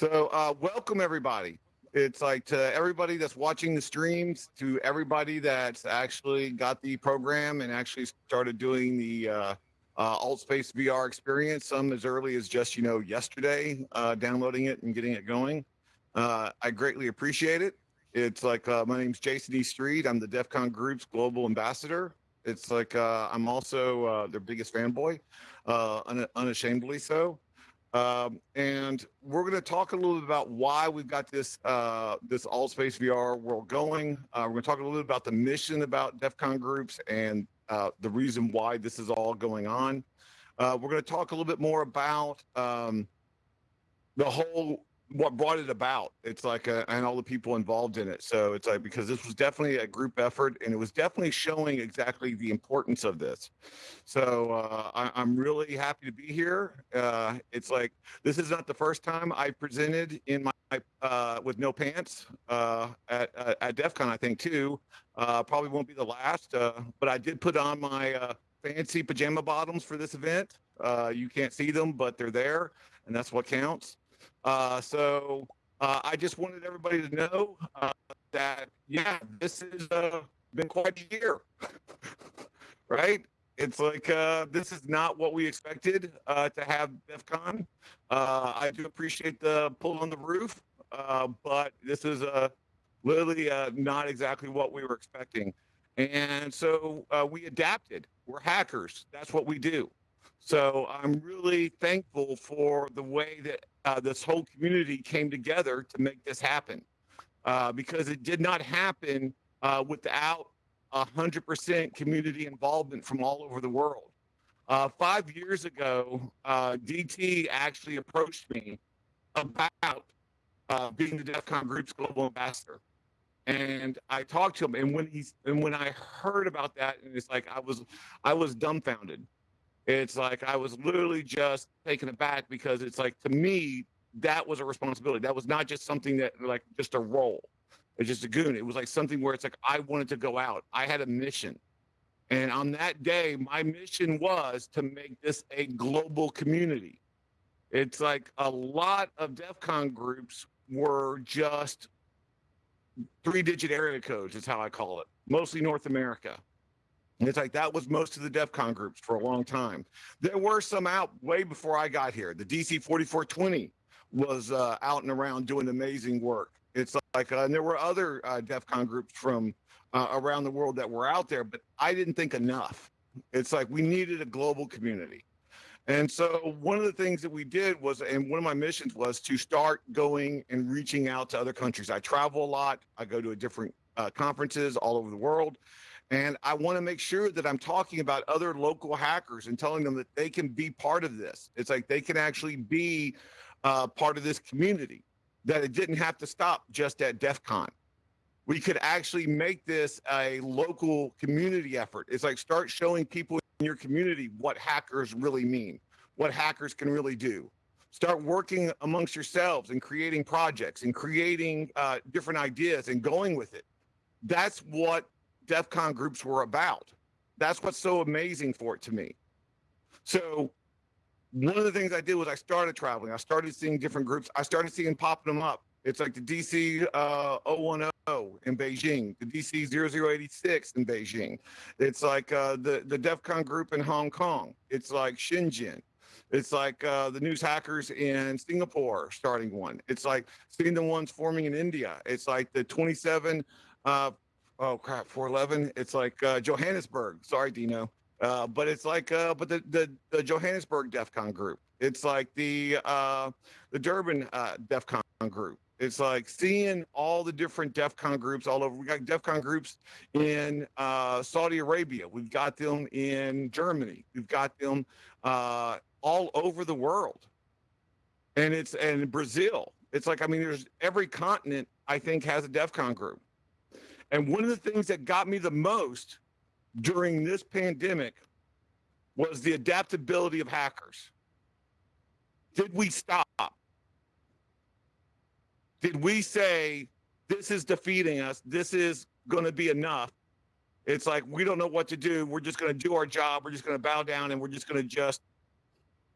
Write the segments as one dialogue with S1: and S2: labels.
S1: So, uh, welcome everybody. It's like to everybody that's watching the streams, to everybody that's actually got the program and actually started doing the uh, uh, AltSpace VR experience. Some as early as just you know yesterday, uh, downloading it and getting it going. Uh, I greatly appreciate it. It's like uh, my name's Jason E. Street. I'm the DEF CON Group's global ambassador. It's like uh, I'm also uh, their biggest fanboy, uh, un unashamedly so. Um, and we're going to talk a little bit about why we've got this uh, this AltSpace VR world going. Uh, we're going to talk a little bit about the mission about DEF CON groups and uh, the reason why this is all going on. Uh, we're going to talk a little bit more about um, the whole what brought it about. It's like a, and all the people involved in it. So it's like because this was definitely a group effort, and it was definitely showing exactly the importance of this. So uh, I, am really happy to be here. Uh, it's like this is not the first time I presented in my uh, with no pants uh, at at DEF CON. I think too. Uh, probably won't be the last. Uh, but I did put on my fancy pajama bottoms for this event. you can't see them, but they're there, and that's what counts. Uh, so uh, I just wanted everybody to know uh, that, yeah, this has uh, been quite a year, right? It's like uh, this is not what we expected uh, to have DEF CON. I do appreciate the pull on the roof, but this is literally not exactly what we were expecting. And so we adapted. We're hackers. That's what we do. So I'm really thankful for the way that uh, this whole community came together to make this happen uh, because it did not happen uh, without 100% community involvement from all over the world. Uh, five years ago, uh, DT actually approached me about being the DEF CON Group's global ambassador. And I talked to him, and when he's and when I heard about that, and it's like I was, I was dumbfounded it's like I was literally just taken aback because it's like to me that was a responsibility. That was not just something that like just a role. It's just a goon. It was like something where it's like I wanted to go out. I had a mission. And on that day, my mission was to make this a global community. It's like a lot of DEF CON groups were just three digit area codes, is how I call it, mostly North America. It's like that was most of the DEF CON groups for a long time. There were some out way before I got here. The DC 4420 was uh, out and around doing amazing work. It's like, uh, and there were other uh, DEF CON groups from uh, around the world that were out there, but I didn't think enough. It's like we needed a global community. And so one of the things that we did was, and one of my missions was to start going and reaching out to other countries. I travel a lot. I go to different uh, conferences all over the world. And I want to make sure that I'm talking about other local hackers and telling them that they can be part of this. It's like they can actually be uh, part of this community, that it didn't have to stop just at DEF CON. We could actually make this a local community effort. It's like start showing people in your community what hackers really mean, what hackers can really do. Start working amongst yourselves and creating projects and creating uh, different ideas and going with it. That's what DEF CON groups were about. That's what's so amazing for it to me. So one of the things I did was I started traveling. I started seeing different groups. I started seeing popping them up. It's like the DC uh, 010 in Beijing, the DC 0086 in Beijing. It's like uh, the, the DEF CON group in Hong Kong. It's like Shenzhen. It's like uh, the news hackers in Singapore starting one. It's like seeing the ones forming in India. It's like the 27 uh, oh crap 411 it's like uh, johannesburg. Sorry dino. Uh, but it's like uh, but the, the the johannesburg def con group. It's like the uh the durban uh def con group. It's like seeing all the different def con groups all over. We got def con groups in uh saudi arabia. We've got them in germany. We've got them uh all over the world. And it's and brazil. It's like i mean there's every continent i think has a def con group and one of the things that got me the most during this pandemic was the adaptability of hackers. Did we stop? Did we say, this is defeating us, this is going to be enough? It's like, we don't know what to do. We're just going to do our job. We're just going to bow down and we're just going to just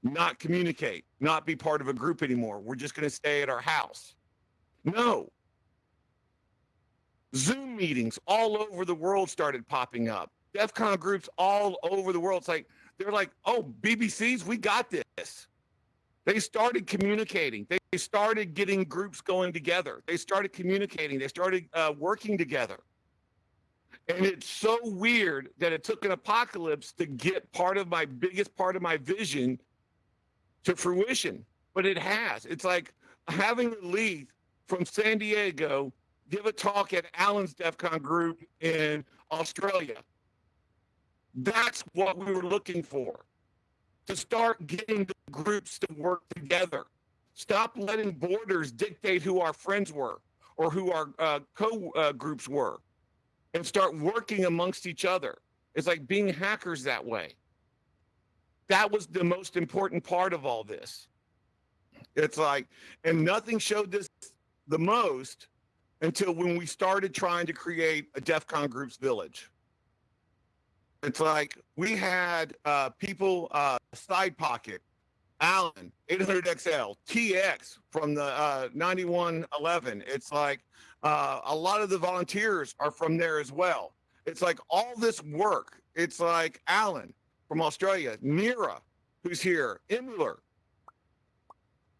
S1: not communicate, not be part of a group anymore. We're just going to stay at our house. No. Zoom meetings all over the world started popping up. DEF CON groups all over the world. It's like, they're like, oh, BBCs, we got this. They started communicating. They started getting groups going together. They started communicating. They started uh, working together. And it's so weird that it took an apocalypse to get part of my biggest part of my vision to fruition. But it has. It's like having a lead from San Diego give a talk at Alan's DEF CON group in Australia. That's what we were looking for to start getting the groups to work together. Stop letting borders dictate who our friends were or who our uh, co uh, groups were and start working amongst each other. It's like being hackers that way. That was the most important part of all this. It's like, and nothing showed this the most until when we started trying to create a DEF CON groups village. It's like we had uh, people, uh, Side Pocket, Allen, 800XL, TX from the uh, 9111. It's like uh, a lot of the volunteers are from there as well. It's like all this work. It's like Alan from Australia, Nira, who's here, Imler,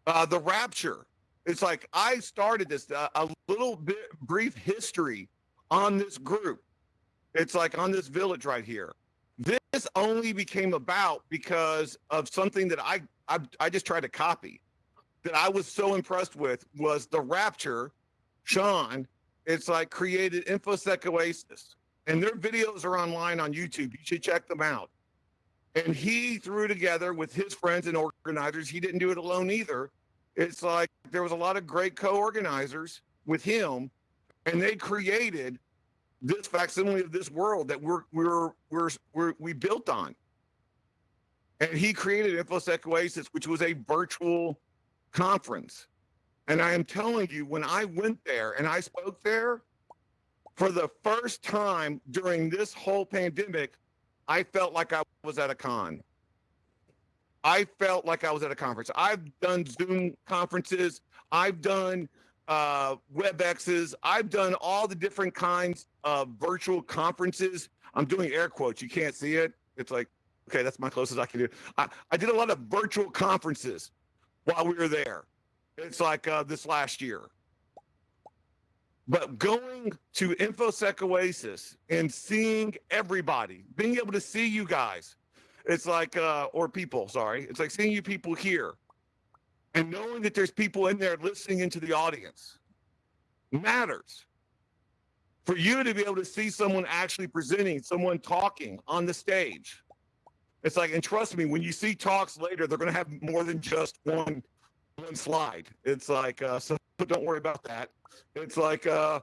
S1: uh, the Rapture. It's like I started this uh, a little bit brief history on this group. It's like on this village right here. This only became about because of something that I I, I just tried to copy. That I was so impressed with was the Rapture, Sean. It's like created InfoSec Oasis, and their videos are online on YouTube. You should check them out. And he threw together with his friends and organizers. He didn't do it alone either. It's like there was a lot of great co-organizers with him, and they created this facsimile of this world that we're we're we're, we're we built on. And he created InfoSec Oasis, which was a virtual conference. And I am telling you, when I went there and I spoke there, for the first time during this whole pandemic, I felt like I was at a con. I felt like I was at a conference. I've done Zoom conferences. I've done uh, WebExes. I've done all the different kinds of virtual conferences. I'm doing air quotes. You can't see it. It's like, okay, that's my closest I can do. I, I did a lot of virtual conferences while we were there. It's like uh, this last year. But going to InfoSec Oasis and seeing everybody, being able to see you guys, it's like, uh, or people, sorry, it's like seeing you people here and knowing that there's people in there listening into the audience matters. For you to be able to see someone actually presenting, someone talking on the stage. It's like, and trust me, when you see talks later, they're going to have more than just one one slide. It's like, uh, so don't worry about that. It's like uh,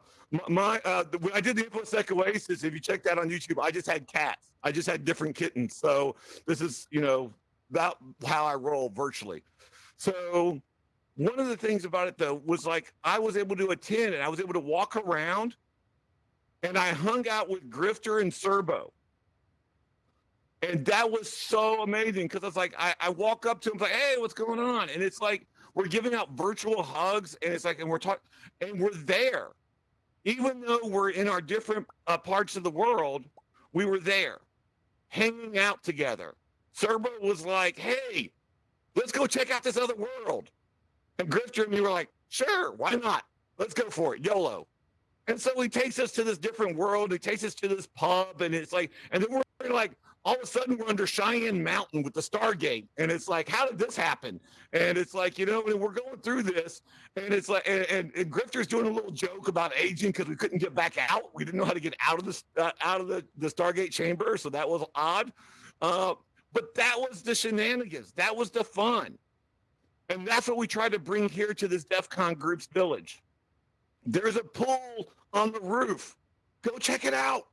S1: my, uh, I did the InfoSec Oasis, if you check that on YouTube, I just had cats. I just had different kittens. So this is, you know, about how I roll virtually. So one of the things about it though was like I was able to attend and I was able to walk around and I hung out with Grifter and Serbo. And that was so amazing because it's like I, I walk up to him like, hey, what's going on? And it's like we're giving out virtual hugs and it's like and we're talking and we're there. Even though we're in our different uh, parts of the world, we were there hanging out together. Serbo was like, hey, let's go check out this other world. And Grifter and me were like, sure, why not? Let's go for it, YOLO. And so he takes us to this different world. He takes us to this pub, and it's like, and then we're like, all of a sudden we're under Cheyenne Mountain with the Stargate, and it's like, how did this happen? And it's like, you know, we're going through this, and it's like, and, and, and Grifter's doing a little joke about aging because we couldn't get back out. We didn't know how to get out of the uh, out of the the Stargate chamber, so that was odd. Uh, but that was the shenanigans. That was the fun. And that's what we try to bring here to this DEF CON Groups Village. There's a pool on the roof. Go check it out.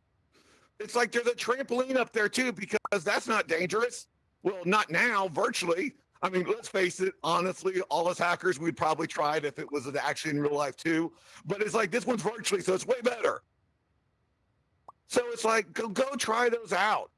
S1: It's like there's a trampoline up there too, because that's not dangerous. Well, not now, virtually. I mean, let's face it, honestly, all us hackers, we'd probably try it if it was actually in real life too. But it's like this one's virtually, so it's way better. So it's like, go, go try those out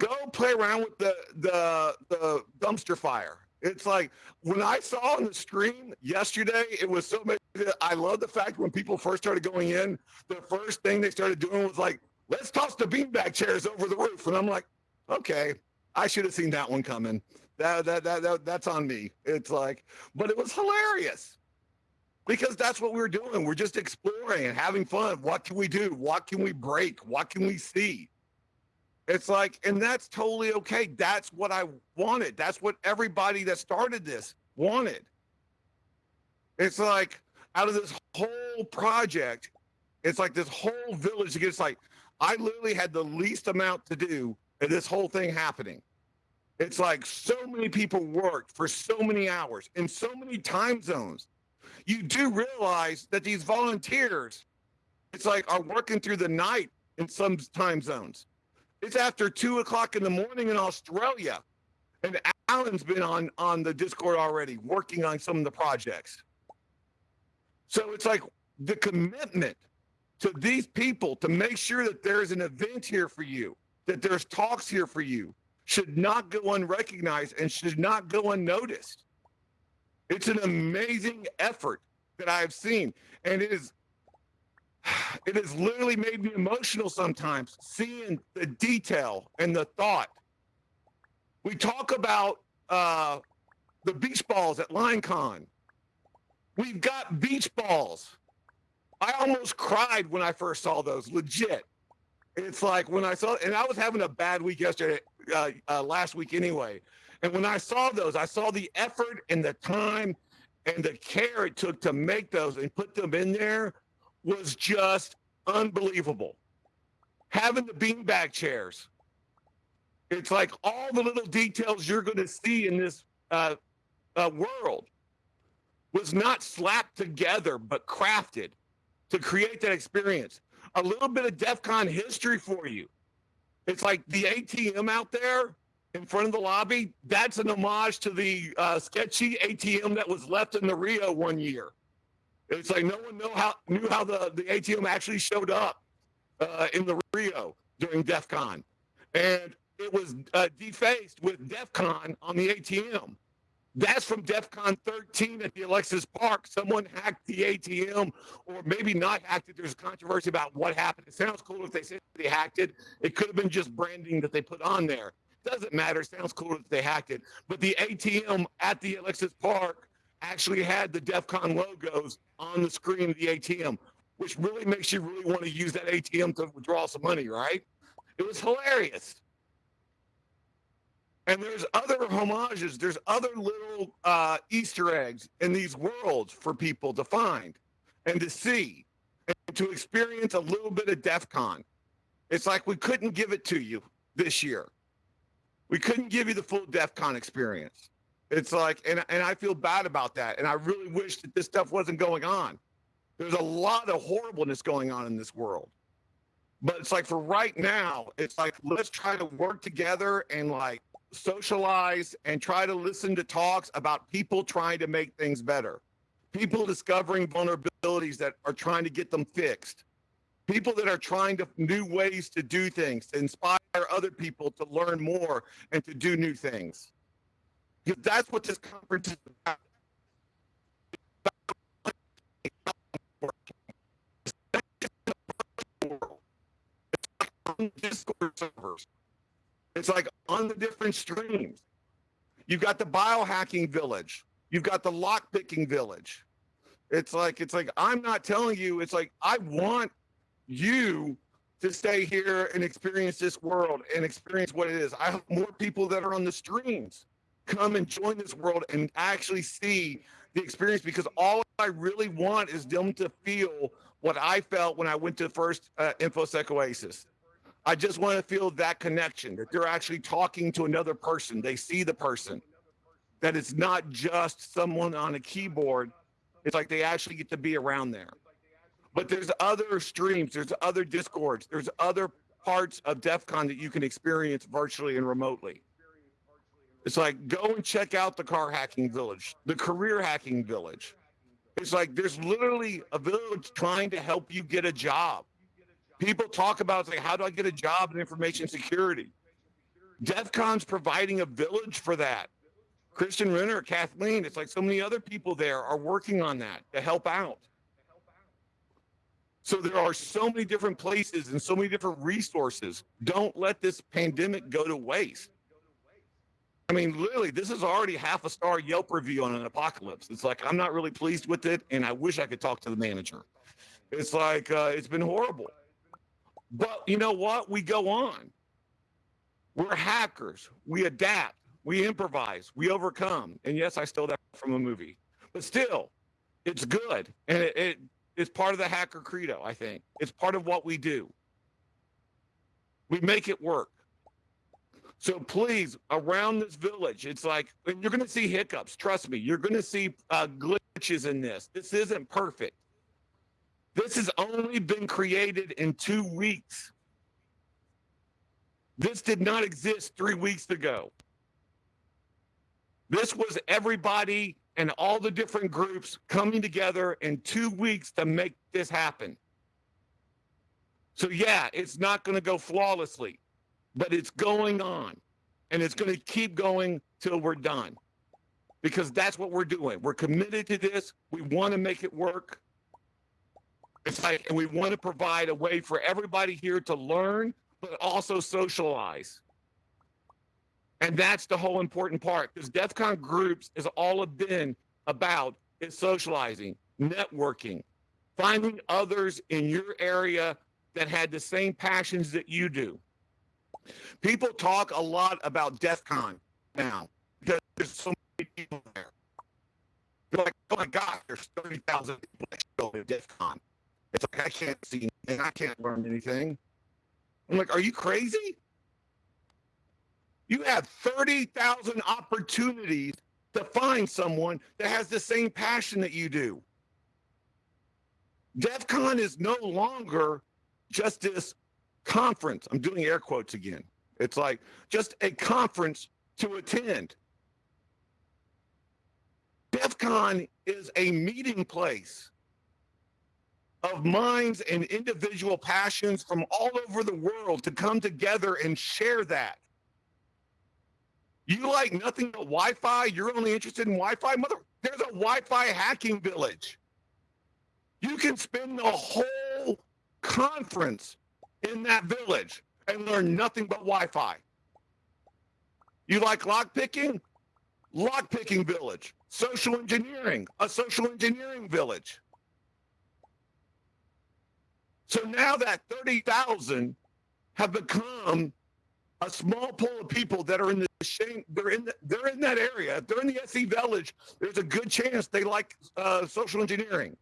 S1: Go play around with the the the dumpster fire. It's like when I saw on the stream yesterday, it was so much. I love the fact when people first started going in, the first thing they started doing was like, let's toss the beanbag chairs over the roof. And I'm like, okay, I should have seen that one coming. That, that, that, that, that's on me. It's like, but it was hilarious because that's what we were doing. We're just exploring and having fun. What can we do? What can we break? What can we see? It's like, and that's totally okay. That's what I wanted. That's what everybody that started this wanted. It's like out of this whole project, it's like this whole village gets like I literally had the least amount to do in this whole thing happening. It's like so many people worked for so many hours in so many time zones. You do realize that these volunteers, it's like are working through the night in some time zones. It's after two o'clock in the morning in Australia. And Alan's been on, on the Discord already working on some of the projects. So it's like the commitment to these people to make sure that there's an event here for you, that there's talks here for you, should not go unrecognized and should not go unnoticed. It's an amazing effort that I've seen. And it is it has literally made me emotional sometimes seeing the detail and the thought. We talk about uh, the beach balls at LineCon. We've got beach balls. I almost cried when I first saw those, legit. It's like when I saw, and I was having a bad week yesterday, uh, uh, last week anyway. And when I saw those, I saw the effort and the time and the care it took to make those and put them in there was just unbelievable. Having the beanbag chairs, it's like all the little details you're going to see in this uh, uh, world was not slapped together, but crafted to create that experience. A little bit of DEF CON history for you. It's like the ATM out there in front of the lobby. That's an homage to the uh, sketchy ATM that was left in the Rio one year. It's like no one know how knew how the, the ATM actually showed up uh, in the Rio during DEF CON. And it was uh, defaced with DEF CON on the ATM. That's from DEF CON 13 at the Alexis Park. Someone hacked the ATM, or maybe not hacked it. There's a controversy about what happened. It sounds cool if they said they hacked it. It could have been just branding that they put on there. Doesn't matter. Sounds cool if they hacked it. But the ATM at the Alexis Park actually had the DEF CON logos on the screen of the ATM, which really makes you really want to use that ATM to withdraw some money, right? It was hilarious. And there's other homages, there's other little uh, Easter eggs in these worlds for people to find and to see and to experience a little bit of DEF CON. It's like we couldn't give it to you this year. We couldn't give you the full DEF CON experience. It's like, and, and I feel bad about that. And I really wish that this stuff wasn't going on. There's a lot of horribleness going on in this world. But it's like for right now, it's like, let's try to work together and like socialize and try to listen to talks about people trying to make things better. People discovering vulnerabilities that are trying to get them fixed. People that are trying to new ways to do things, to inspire other people to learn more and to do new things. Because that's what this conference is about. Discord servers. It's like on the different streams. You've got the biohacking village. You've got the lockpicking village. It's like it's like I'm not telling you. It's like I want you to stay here and experience this world and experience what it is. I have more people that are on the streams come and join this world and actually see the experience because all I really want is them to feel what I felt when I went to the first uh, InfoSec Oasis. I just want to feel that connection that they're actually talking to another person. They see the person, that it's not just someone on a keyboard. It's like they actually get to be around there. But there's other streams, there's other discords, there's other parts of DEF CON that you can experience virtually and remotely. It's like go and check out the car hacking village, the career hacking village. It's like there's literally a village trying to help you get a job. People talk about like, how do I get a job in information security? DEF CON's providing a village for that. Kirsten Renner, Kathleen, it's like so many other people there are working on that to help out. So there are so many different places and so many different resources. Don't let this pandemic go to waste. I mean, literally, this is already half a star Yelp review on an apocalypse. It's like, I'm not really pleased with it, and I wish I could talk to the manager. It's like, uh, it's been horrible. But you know what? We go on. We're hackers. We adapt. We improvise. We overcome. And yes, I stole that from a movie, but still, it's good. And it, it it's part of the hacker credo, I think. It's part of what we do. We make it work. So please, around this village, it's like you're going to see hiccups. Trust me, you're going to see uh, glitches in this. This isn't perfect. This has only been created in two weeks. This did not exist three weeks ago. This was everybody and all the different groups coming together in two weeks to make this happen. So, yeah, it's not going to go flawlessly but it's going on and it's going to keep going till we're done because that's what we're doing. We're committed to this. We want to make it work. It's like, and we want to provide a way for everybody here to learn, but also socialize. And that's the whole important part because DEF CON groups is all have been about is socializing, networking, finding others in your area that had the same passions that you do. People talk a lot about DEF CON now because there's so many people there. They're like, oh my God, there's 30,000 people at DEF CON. It's like, I can't see and I can't learn anything. I'm like, are you crazy? You have 30,000 opportunities to find someone that has the same passion that you do. DEF CON is no longer just this conference. I'm doing air quotes again. It's like just a conference to attend. DEF CON is a meeting place of minds and individual passions from all over the world to come together and share that. You like nothing but Wi Fi? You're only interested in Wi Fi? Mother, there's a Wi Fi hacking village. You can spend the whole conference in that village and learn nothing but Wi-Fi. You like lockpicking? Lockpicking village. Social engineering, a social engineering village. So now that 30,000 have become a small pool of people that are in the shame, they're in the, they're in that area. If they're in the SE village, there's a good chance they like uh, social engineering.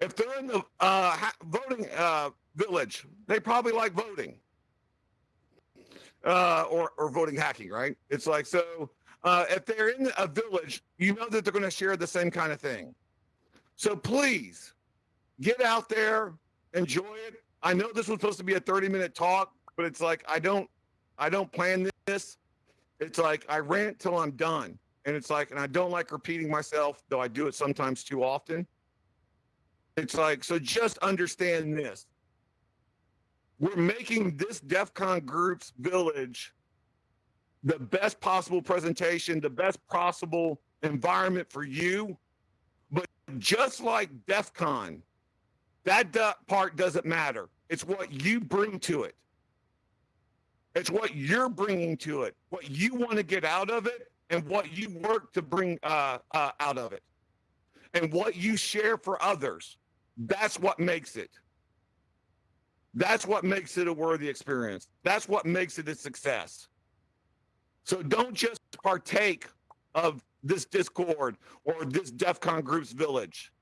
S1: If they're in the uh, voting uh, village. They probably like voting uh, or, or voting hacking, right? It's like, so uh, if they're in a village, you know that they're going to share the same kind of thing. So please get out there, enjoy it. I know this was supposed to be a 30 minute talk, but it's like, I don't, I don't plan this. It's like I rant till I'm done. And it's like, and I don't like repeating myself, though I do it sometimes too often. It's like, so just understand this we're making this DEF CON group's village the best possible presentation, the best possible environment for you. But just like DEF CON, that part doesn't matter. It's what you bring to it. It's what you're bringing to it, what you want to get out of it, and what you work to bring uh, uh, out of it, and what you share for others. That's what makes it. That's what makes it a worthy experience. That's what makes it a success. So don't just partake of this Discord or this DEF CON group's village.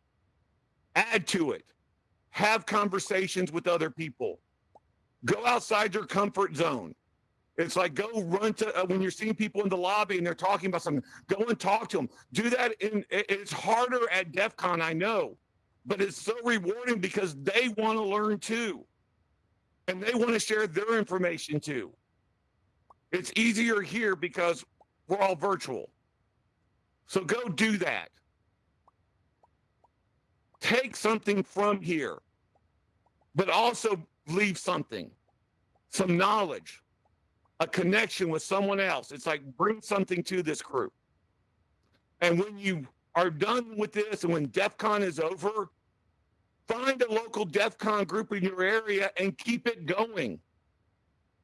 S1: Add to it. Have conversations with other people. Go outside your comfort zone. It's like go run to uh, when you're seeing people in the lobby and they're talking about something. Go and talk to them. Do that. In it's harder at DEF CON, I know, but it's so rewarding because they want to learn too and they want to share their information too. It's easier here because we're all virtual. So go do that. Take something from here, but also leave something, some knowledge, a connection with someone else. It's like bring something to this group. And when you are done with this and when DEF CON is over, find a local DEF CON group in your area and keep it going.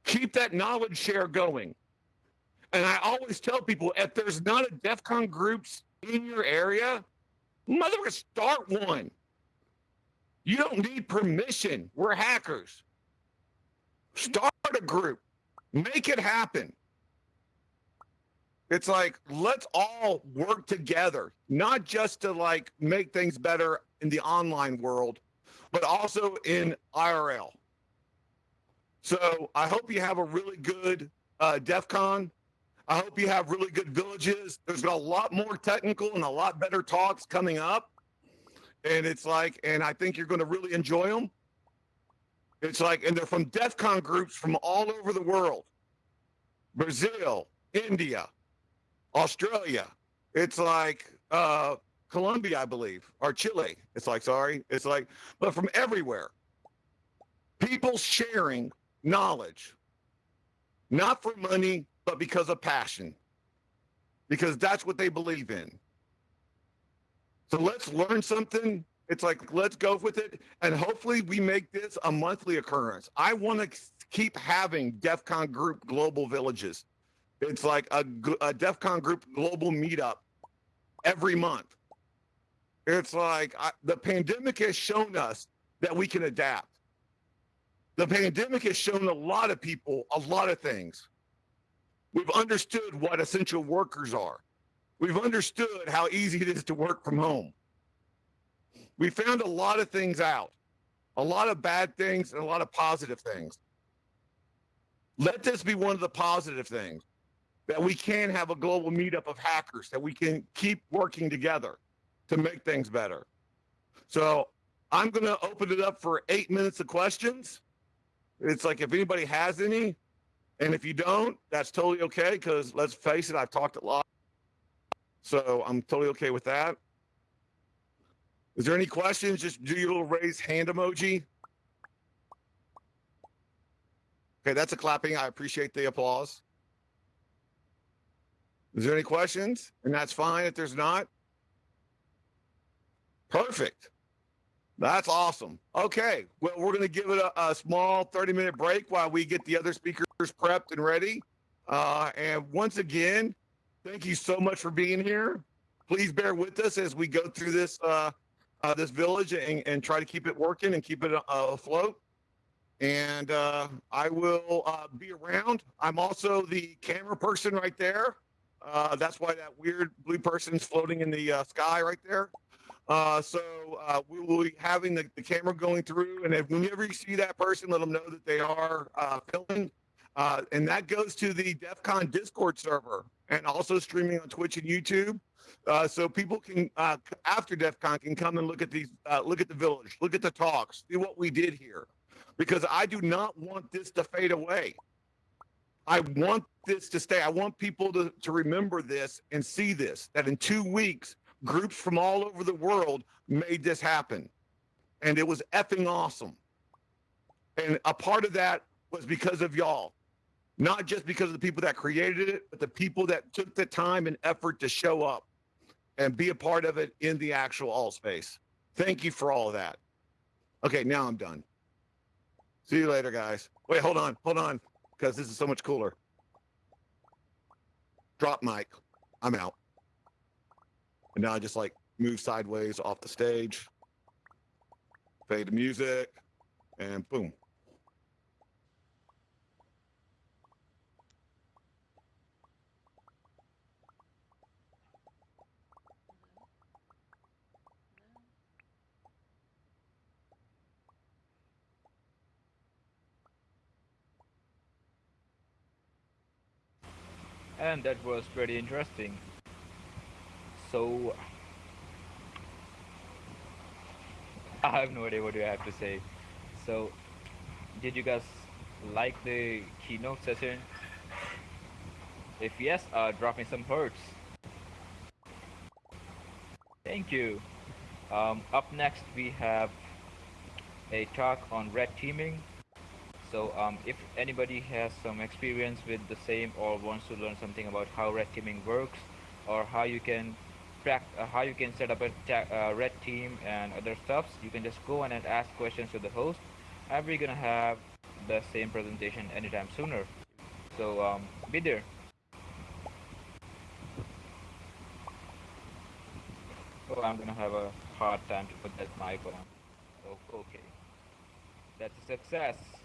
S1: Keep that knowledge share going. And I always tell people if there's not a DEF CON groups in your area, mother start one. You don't need permission. We're hackers. Start a group. Make it happen. It's like let's all work together, not just to like make things better in the online world, but also in IRL. So I hope you have a really good uh, DEF CON. I hope you have really good villages. There's a lot more technical and a lot better talks coming up. And it's like, and I think you're going to really enjoy them. It's like, and they're from DEF CON groups from all over the world Brazil, India, Australia. It's like uh, Colombia, I believe, or Chile. It's like, sorry. It's like, but from everywhere. People sharing knowledge, not for money, but because of passion, because that's what they believe in. So let's learn something it's like, let's go with it. And hopefully we make this a monthly occurrence. I want to keep having DEF CON group global villages. It's like a, a DEF CON group global meetup every month. It's like I, the pandemic has shown us that we can adapt. The pandemic has shown a lot of people a lot of things. We've understood what essential workers are. We've understood how easy it is to work from home we found a lot of things out, a lot of bad things and a lot of positive things. Let this be one of the positive things that we can have a global meetup of hackers, that we can keep working together to make things better. So I'm going to open it up for eight minutes of questions. It's like if anybody has any, and if you don't, that's totally okay because let's face it, I've talked a lot. So I'm totally okay with that. Is there any questions? Just do your little raise hand emoji. Okay, that's a clapping. I appreciate the applause. Is there any questions? And that's fine if there's not. Perfect. That's awesome. Okay, well, we're going to give it a, a, small 30 minute break while we get the other speakers prepped and ready. Uh, and once again, thank you so much for being here. Please bear with us as we go through this uh, uh, this village and, and try to keep it working and keep it uh, afloat. And uh, I will uh, be around. I'm also the camera person right there. That's why that weird blue person is floating in the sky right there. So we will be having the, the, camera going through. And if whenever you see that person, let them know that they are filming. and that goes to the DEF CON Discord server and also streaming on Twitch and YouTube. Uh, so people can uh, after DEF CON can come and look at these, uh, look at the village, look at the talks, see what we did here, because I do not want this to fade away. I want this to stay. I want people to, to remember this and see this, that in two weeks, groups from all over the world made this happen. And it was effing awesome. And a part of that was because of y'all, not just because of the people that created it, but the people that took the time and effort to show up and be a part of it in the actual AltSpace. Thank you for all of that. Okay, now I'm done. See you later, guys. Wait, hold on, hold on, because this is so much cooler. Drop mic. I'm out. And now I just like move sideways off the stage, fade the music, and boom.
S2: and that was pretty interesting. So I have no idea what I have to say. So did you guys like the keynote session? If yes, uh, drop me some hearts. Thank you. Um, up next we have a talk on red teaming. So um, if anybody has some experience with the same or wants to learn something about how red teaming works or how you can track, uh, how you can set up a uh, red team and other stuffs, you can just go on and ask questions to the host. And we're gonna have the same presentation anytime sooner. So um, be there. Oh, I'm gonna have a hard time to put that mic on. Okay. That's a success.